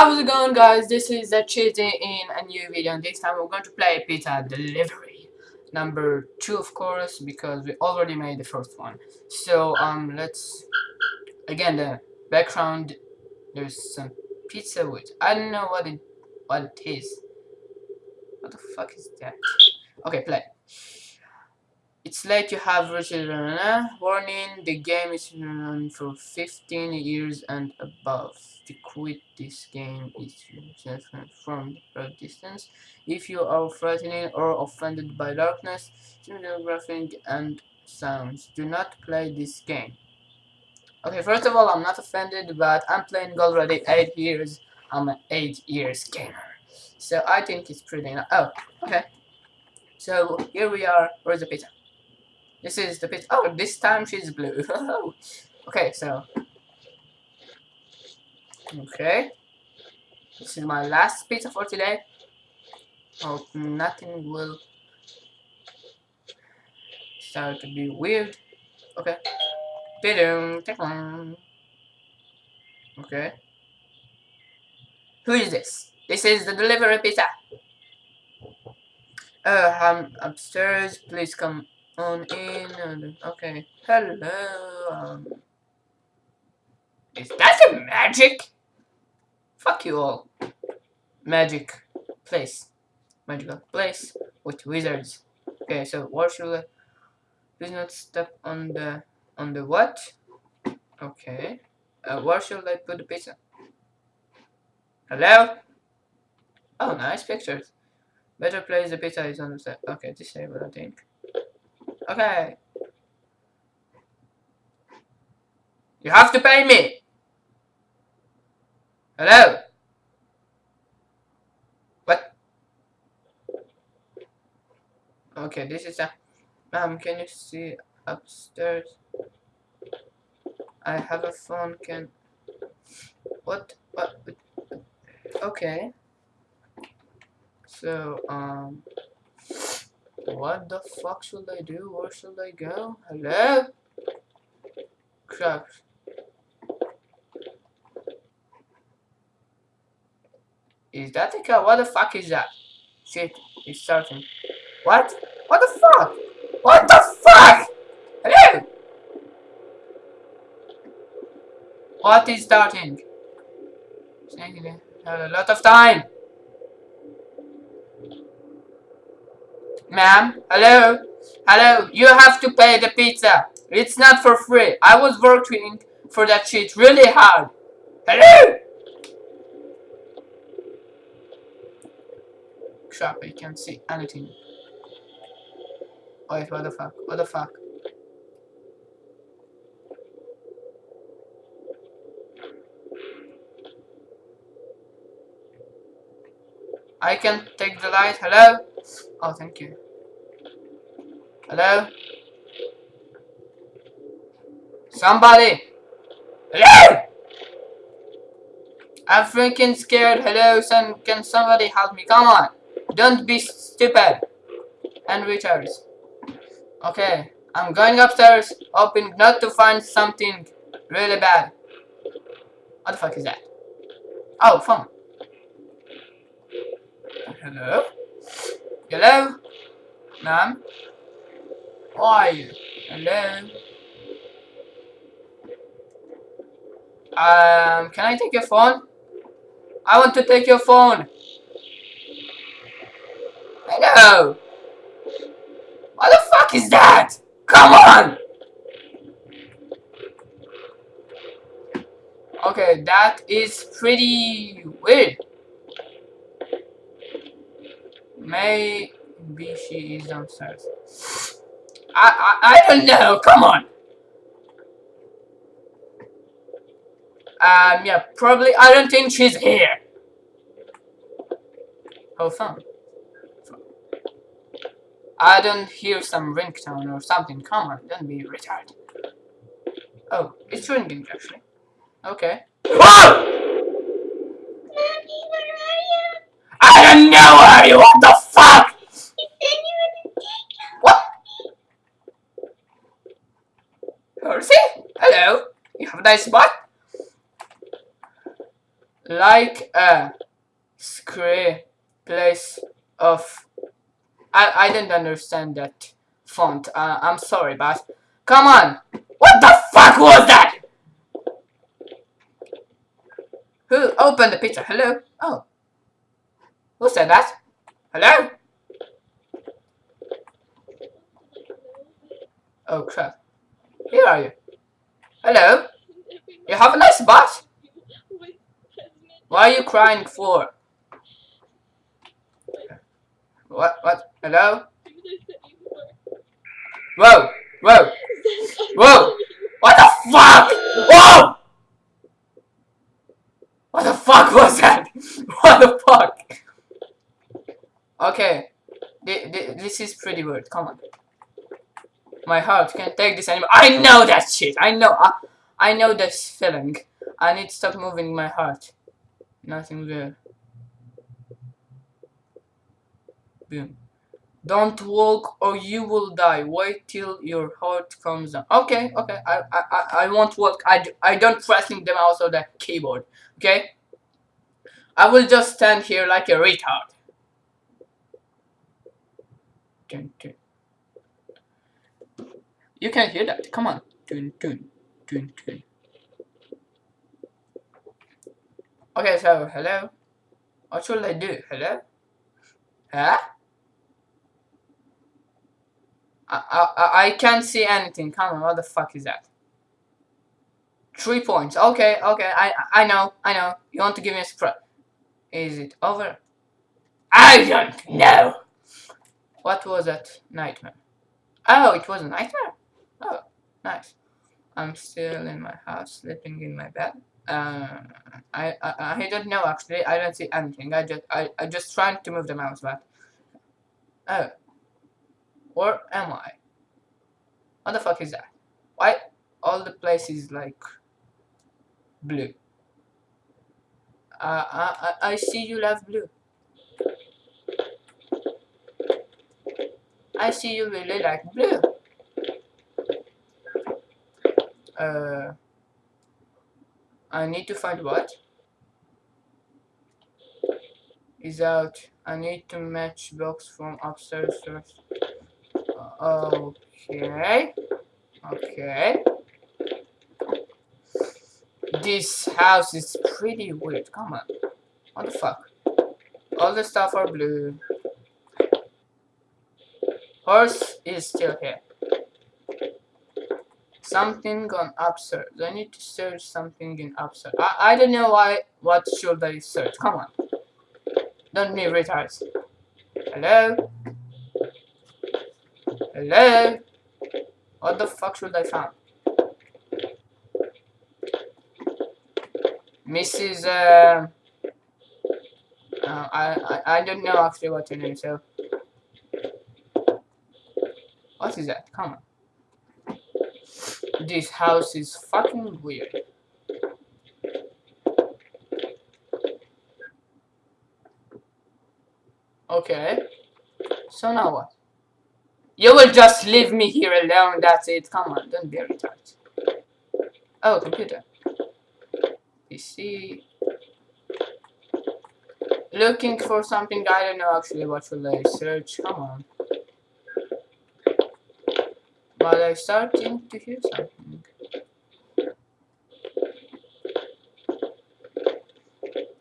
How's it going guys? This is a cheating in a new video and this time we're going to play pizza delivery. Number two of course because we already made the first one. So um let's again the background there's some pizza with I don't know what it what it is. What the fuck is that? Okay play. It's late you have reached warning the game is for 15 years and above to quit this game is from the distance if you are frightened or offended by darkness graphic and sounds do not play this game okay first of all i'm not offended but i'm playing already 8 years i'm an 8 years gamer so i think it's pretty oh okay so here we are where's the pizza this is the pizza. Oh, this time she's blue. okay, so. Okay. This is my last pizza for today. Hope nothing will start to be weird. Okay. Okay. Who is this? This is the delivery pizza. Uh, I'm upstairs. Please come on in okay hello um is that a magic fuck you all. Magic place. Magical place with wizards. Okay so what should I please not step on the on the what? Okay. Uh, where should I put the pizza? Hello? Oh nice pictures. Better place the pizza is on the set okay disable I think. Okay. You have to pay me. Hello? What? Okay, this is a... Mom, can you see upstairs? I have a phone, can... What? What? Okay. So, um... What the fuck should I do? Where should I go? Hello? Crap. Is that a car? What the fuck is that? Shit, it's starting. What? What the fuck? What the fuck? Hello? What is starting? Have a lot of time. Ma'am, hello? Hello, you have to pay the pizza. It's not for free. I was working for that shit really hard. Hello? Crap, I can't see anything. Oh, Wait, what the fuck? What the fuck? I can take the light. Hello? Oh, thank you. Hello? Somebody! Hello! I'm freaking scared. Hello, son. Can somebody help me? Come on. Don't be stupid. And retarded. Okay. I'm going upstairs, hoping not to find something really bad. What the fuck is that? Oh, phone. Hello? Hello? Ma'am? Who are you? Hello? Um, can I take your phone? I want to take your phone. Hello? What the fuck is that? Come on! Okay, that is pretty weird. Maybe she is downstairs. I, I, I don't know. Come on. Um, yeah, probably. I don't think she's here. Oh, phone. I don't hear some ringtone or something. Come on, don't be retarded. Oh, it's ringing actually. Okay. Whoa! I don't know where you. What the fuck? What? Percy? Hello. You have a nice spot? like a square place of I I didn't understand that font. Uh, I'm sorry, but come on. What the fuck was that? Who opened the pizza? Hello? Oh. Who said that? Hello? Oh crap. Here are you. Hello? You have a nice butt. Why are you crying for? What? What? Hello? Whoa! Whoa! Whoa! What the fuck? Whoa! What the fuck was that? What the fuck? Okay. This is pretty weird. Come on. My heart can't take this anymore. I know that shit. I know. I, I know this feeling. I need to stop moving my heart. Nothing there. Don't walk or you will die. Wait till your heart comes down. Okay, okay. I I I won't walk. I, I don't pressing the mouse or the keyboard. Okay? I will just stand here like a retard. You can hear that. Come on. Okay, so hello. What should I do? Hello? Huh? I, I, I can't see anything. Come on, what the fuck is that? Three points. Okay, okay, I I know, I know. You want to give me a surprise. Is it over? I don't know. What was that nightmare? Oh, it was a nightmare? Oh, nice. I'm still in my house, sleeping in my bed. Uh, I, I I don't know actually. I don't see anything. I just I I just trying to move the mouse back. Oh, where am I? What the fuck is that? Why all the places like blue? Uh, I I see you love blue. I see you really like blue. Uh, I need to find what? Is out. I need to match box from upstairs first. Okay. Okay. This house is pretty weird. Come on. What the fuck? All the stuff are blue. Horse is still here. Something on upstairs. I need to search something in upstairs. I, I don't know why. What should I search? Come on. Don't be retards. Hello? Hello? What the fuck should I find? Mrs. Uh, uh, I, I I don't know actually what your name so. What is that? Come on. This house is fucking weird. Okay. So now what? You will just leave me here alone, that's it. Come on, don't be a retard. Oh, computer. PC. Looking for something, I don't know actually what should I search. Come on. But I'm starting to hear something.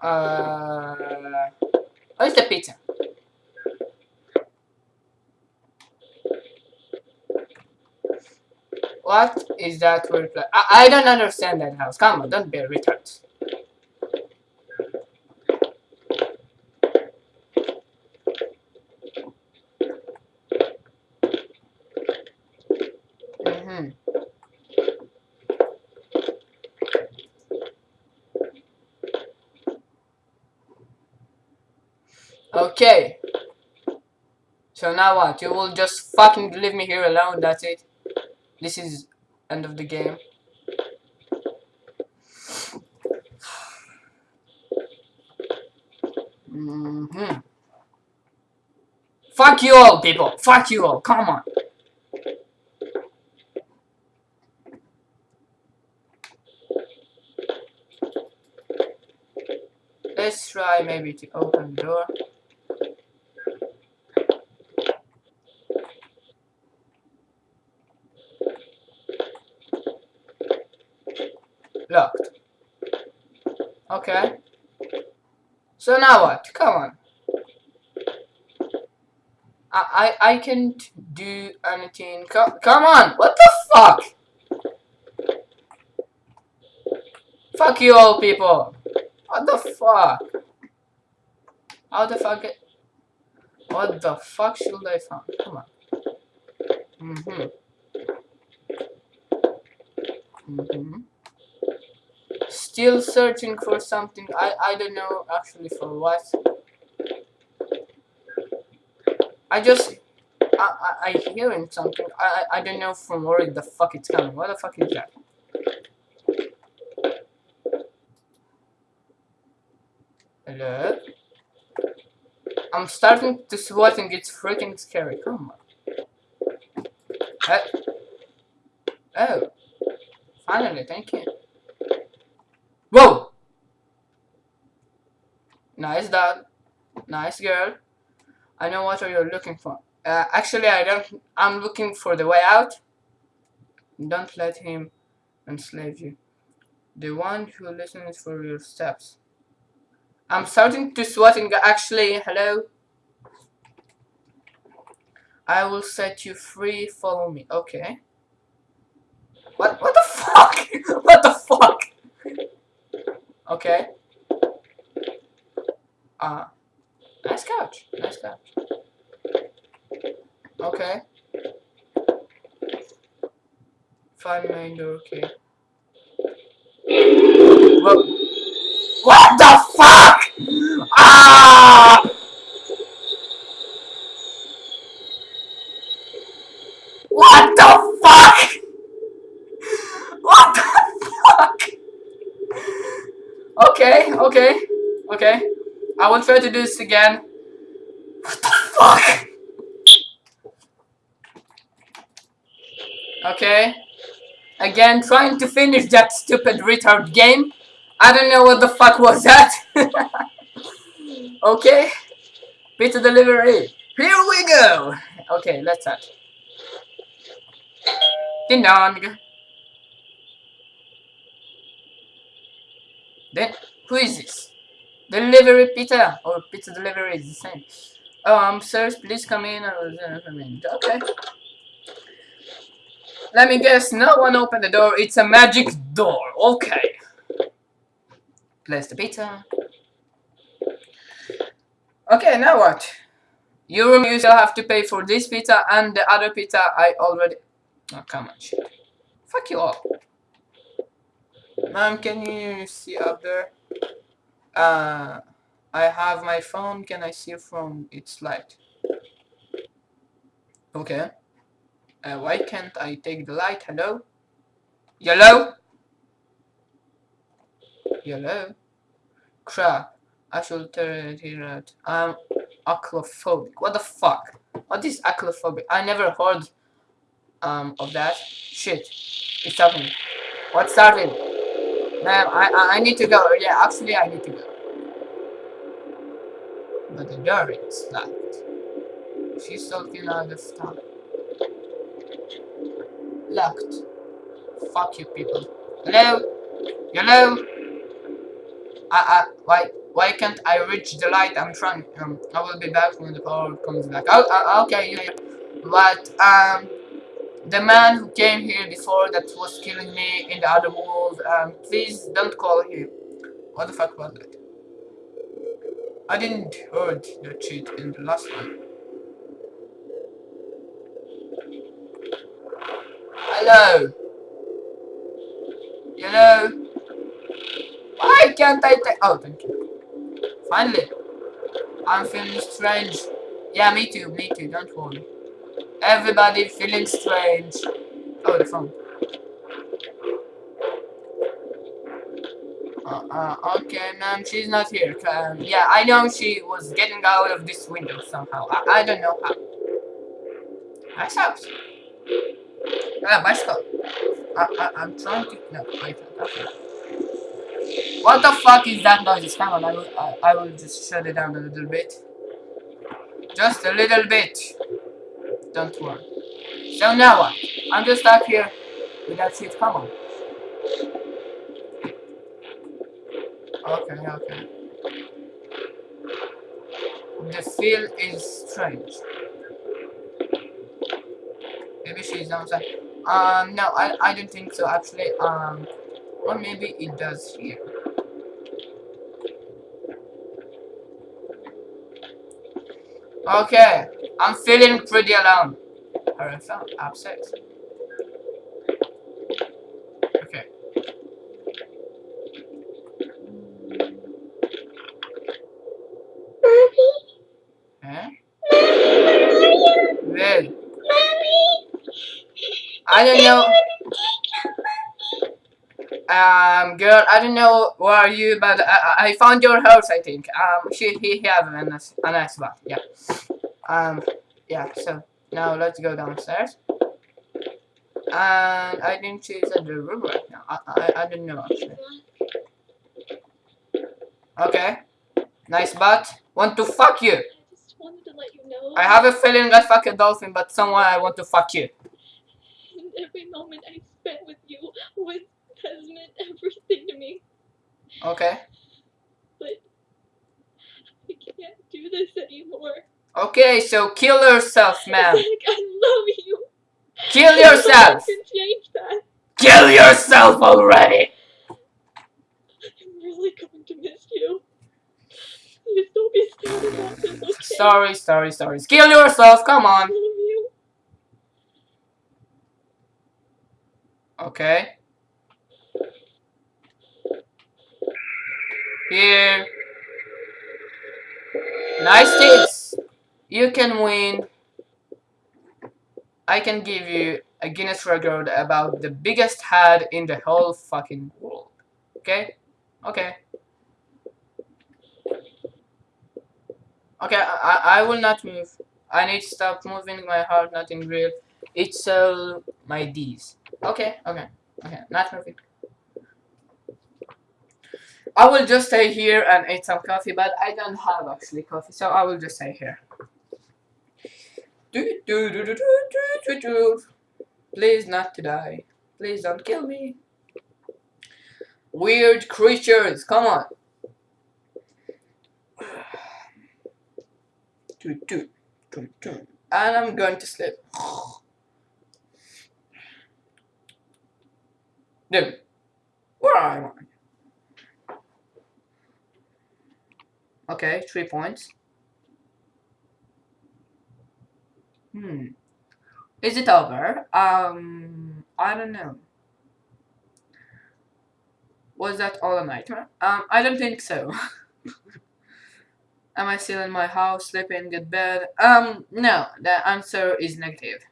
Uh, where's the pizza? What is that word? I, I don't understand that house. Come on, don't be a retard. Mm-hmm. Okay. So now what? You will just fucking leave me here alone, that's it? This is end of the game. Mm hmm Fuck you all, people. Fuck you all. Come on. let's try maybe to open the door. Locked. Okay. So now what? Come on. I I, I can't do anything. Come, come on. What the fuck? Fuck you all people. What the fuck? How the fuck it? What the fuck should I find? Come on. Mm-hmm. Mm-hmm. Still searching for something. I I don't know actually for what. I just I I, I hearing something. I, I I don't know from where the fuck it's coming. What the fuck is that? Hello? I'm starting to sweat and it's freaking scary. Come on. Uh, oh. Finally, thank you. Whoa! Nice dog. Nice girl. I know what you're looking for. Uh, actually, I don't. I'm looking for the way out. Don't let him enslave you. The one who listens for your steps. I'm starting to sweat sweating actually. Hello. I will set you free. Follow me. Okay. What? What the fuck? what the fuck? Okay. Uh. Nice couch. Nice couch. Okay. Find main door. Okay. Whoa. What the fuck? Ah! What the fuck? What the fuck? Okay, okay, okay. I won't try to do this again. What the fuck? Okay. Again, trying to finish that stupid retard game. I don't know what the fuck was that. okay. Pizza delivery. Here we go. Okay, let's start. Ding dong. Then, who is this? Delivery pizza or pizza delivery is the same. Oh, I'm um, sirs, please come in. Okay. Let me guess, no one opened the door. It's a magic door. Okay. Place the pizza. Okay, now what? You you still have to pay for this pizza and the other pizza I already... Oh, come on, shit. Fuck you all. Ma'am, can you see up there? Uh, I have my phone. Can I see from its light? Okay. Uh, why can't I take the light? Hello? Yellow? Yellow? Crap. I should turn it out. I'm aclophobic. What the fuck? What is aclophobic? I never heard um of that. Shit. It's starting. What's starting? Man, I, I need to go. Yeah, actually I need to go. But the door is locked. She's talking out of time. Locked. Fuck you people. Hello? Hello? I, I, why, why can't I reach the light? I'm trying. Um, I will be back when the power comes back. Oh, uh, okay, yeah. But, um, the man who came here before that was killing me in the other world, um, please don't call him. What the fuck was that? I didn't heard that shit in the last one. Hello? Hello? Why can't I take- Oh, thank you. Finally. I'm feeling strange. Yeah, me too, me too, don't worry. Everybody feeling strange. Oh, the phone. Uh, uh, okay, ma'am, she's not here. Um, yeah, I know she was getting out of this window somehow. I, I don't know how. Nice house. Ah, my stop. I, I, I'm trying to... No, wait. Okay. What the fuck is that noise? Come on, I will, I, I will just shut it down a little bit. Just a little bit. Don't worry. So now what? I'm just stuck here with that shit. Come on. Okay, okay. The feel is strange. Maybe she's outside. Um, no, I, I don't think so, actually. Um, or maybe it does here. Okay, I'm feeling pretty alone. I felt upset. Okay. Mommy, Eh? Mommy, Well, Mommy. I don't know. Um, girl, I don't know where are you, but I, I found your house. I think. Um, she he, he has a nice a nice spot. Yeah. Um, yeah. So now let's go downstairs. And I didn't choose the room right now. I I, I don't know actually. Okay. Nice butt. Want to fuck you. I just wanted to let you know. I have a feeling I fuck a dolphin, but someone I want to fuck you. And every moment I spent with you was has meant everything to me. Okay. But I can't do this anymore. Okay, so kill yourself, man. I love you. Kill yourself. can change that. Kill yourself already. I'm really going to miss you. Just don't be scared about this, okay? Sorry, sorry, sorry. Kill yourself. Come I on. love you. Okay. Here. Nice tips. You can win. I can give you a Guinness record about the biggest head in the whole fucking world. Okay? Okay. Okay, I, I will not move. I need to stop moving my heart, nothing real. It's all my D's. Okay, okay, okay, not moving. I will just stay here and eat some coffee, but I don't have actually coffee, so I will just stay here. Do, do, do, do, do, do, do, do. Please not to die. Please don't kill me. Weird creatures, come on. Do, do, do, do. And I'm going to sleep. Dude, where am I? Okay, three points. Hmm. Is it over? Um, I don't know. Was that all a nightmare? Um, I don't think so. Am I still in my house, sleeping in good bed? Um, no, the answer is negative.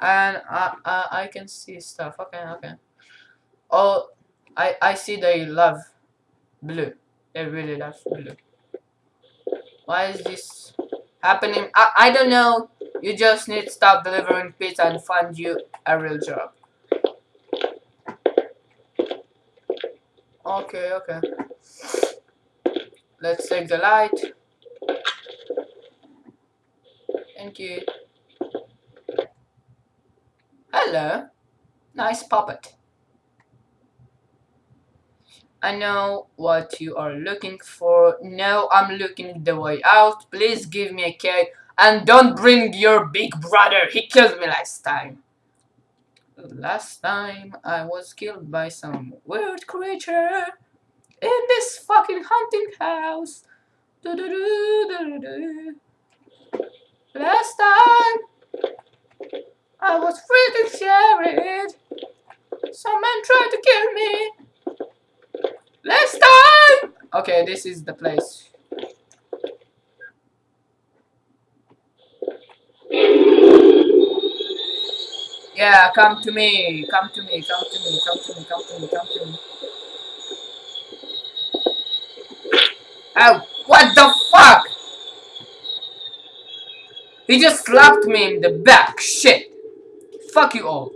And I, I, I can see stuff. Okay, okay. Oh, I, I see they love blue. They really love blue. Why is this happening? I, I don't know. You just need to stop delivering pizza and find you a real job. Okay, okay. Let's take the light. Thank you. Hello. Nice puppet. I know what you are looking for. No, I'm looking the way out. Please give me a key. And don't bring your big brother. He killed me last time. Last time I was killed by some weird creature in this fucking hunting house. Last time I was freaking scared. Some man tried to kill me. Last time. Okay, this is the place. Yeah, come to me, come to me, come to me, come to me, come to me, come to me. Oh, what the fuck? He just slapped me in the back, shit. Fuck you all.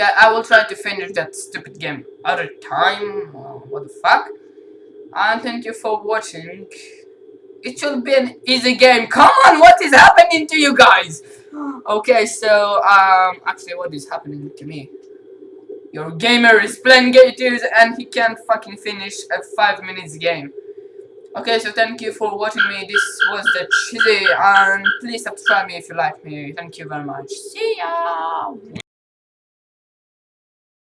I will try to finish that stupid game other time. Uh, what the fuck? And thank you for watching. It should be an easy game. Come on, what is happening to you guys? Okay, so um, actually, what is happening to me? Your gamer is playing Gators and he can't fucking finish a 5 minutes game. Okay, so thank you for watching me. This was the Chizzy and please subscribe me if you like me. Thank you very much. See ya!